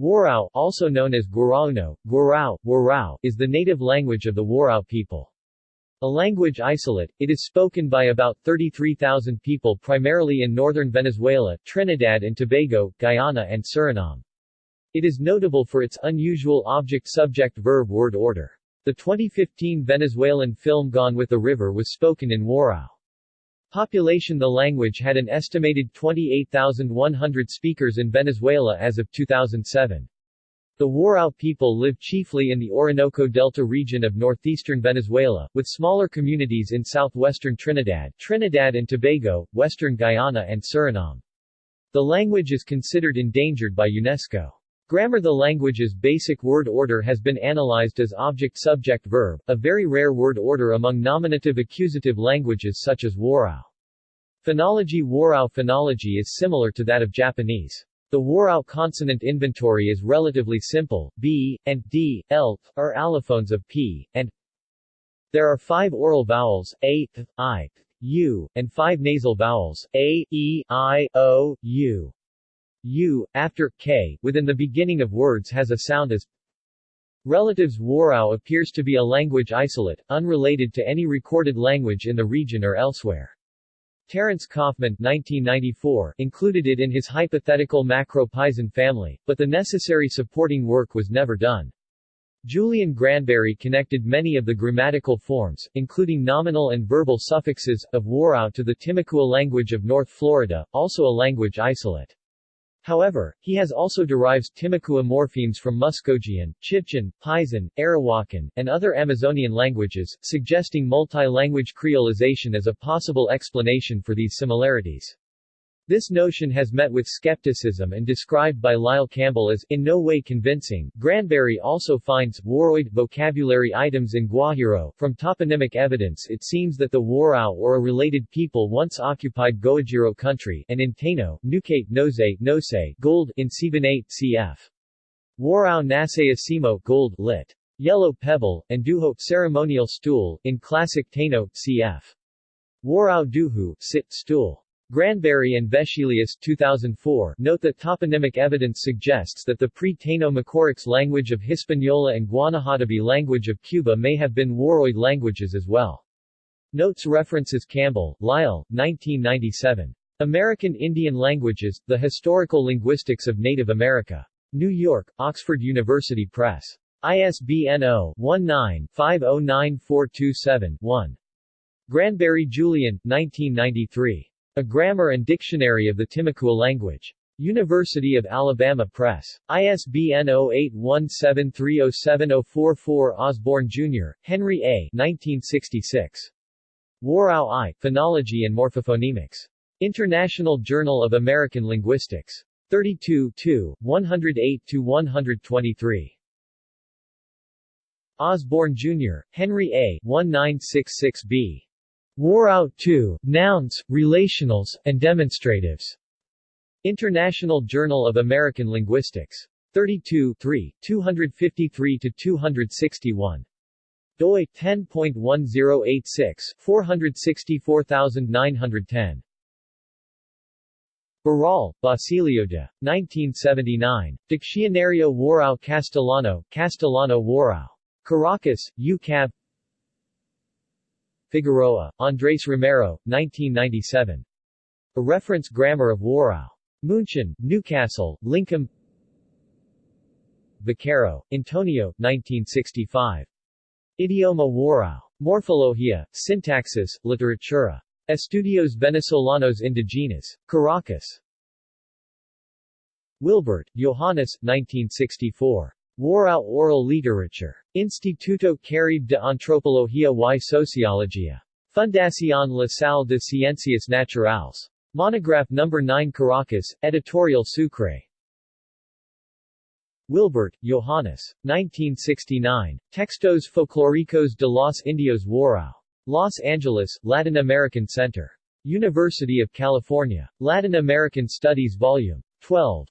Warao, also known as Guarauno, Guarao, Warrau, is the native language of the Warao people. A language isolate, it is spoken by about 33,000 people primarily in northern Venezuela, Trinidad and Tobago, Guyana and Suriname. It is notable for its unusual object-subject-verb word order. The 2015 Venezuelan film Gone with the River was spoken in Warao. Population The language had an estimated 28,100 speakers in Venezuela as of 2007. The Warao people live chiefly in the Orinoco Delta region of northeastern Venezuela, with smaller communities in southwestern Trinidad, Trinidad and Tobago, western Guyana and Suriname. The language is considered endangered by UNESCO. Grammar The language's basic word order has been analyzed as object-subject-verb, a very rare word order among nominative-accusative languages such as Warao. Phonology Warao phonology is similar to that of Japanese. The Warao consonant inventory is relatively simple, b, and d, l, are allophones of p, and There are five oral vowels, a, i, u, and five nasal vowels, a, e, i, o, u. U, after k, within the beginning of words has a sound as Relatives Warao appears to be a language isolate, unrelated to any recorded language in the region or elsewhere. Terrence Kaufman 1994 included it in his hypothetical Macro-Paesan family, but the necessary supporting work was never done. Julian Granberry connected many of the grammatical forms, including nominal and verbal suffixes, of Warao to the Timucua language of North Florida, also a language isolate. However, he has also derives Timucua morphemes from Muskogean, Chibchan, Paesan, Arawakan, and other Amazonian languages, suggesting multi-language creolization as a possible explanation for these similarities. This notion has met with skepticism and described by Lyle Campbell as in no way convincing. Granberry also finds Waroid vocabulary items in Guajiro. From toponymic evidence it seems that the Warao or a related people once occupied Guajiro country and in Taino, Nukate Nose, Nose gold in Sibanate, cf. Warao Nasayasimo gold lit. Yellow pebble, and Duho ceremonial stool, in classic Taino, cf. Warao Duhu sit stool. Granberry and Vescelius 2004 note that toponymic evidence suggests that the pre-Taino Macorix language of Hispaniola and Guanahatabey language of Cuba may have been Waroid languages as well. Notes references Campbell, Lyle, 1997. American Indian Languages, The Historical Linguistics of Native America. New York, Oxford University Press. ISBN 0-19-509427-1. Granberry Julian, 1993. A Grammar and Dictionary of the Timucua Language. University of Alabama Press. ISBN 0817307044 Osborne, Jr., Henry A. 1966. Warao I, Phonology and Morphophonemics. International Journal of American Linguistics. 32 108-123. Osborne, Jr., Henry A. 1966b. Warao 2, Nouns, Relationals, and Demonstratives. International Journal of American Linguistics. 32 3, 253-261. doi 10.1086, 464910. Barral, Basilio de. 1979. Diccionario Warao Castellano, Castellano Warao. Caracas, UCAB Figueroa, Andres Romero, 1997. A Reference Grammar of Warao. München, Newcastle, LINCOM Vaquero, Antonio, 1965. Idioma Warao. Morfologia, Syntaxis, Literatura. Estudios Venezolanos Indigenas. Caracas. Wilbert, Johannes, 1964. Warao Oral Literature. Instituto Caribe de Antropología y Sociología. Fundación La Salle de Ciencias Naturales. Monograph No. 9 Caracas, Editorial Sucre. Wilbert, Johannes. 1969. Textos Folclóricos de los Indios Warao. Los Angeles, Latin American Center. University of California. Latin American Studies Vol. 12.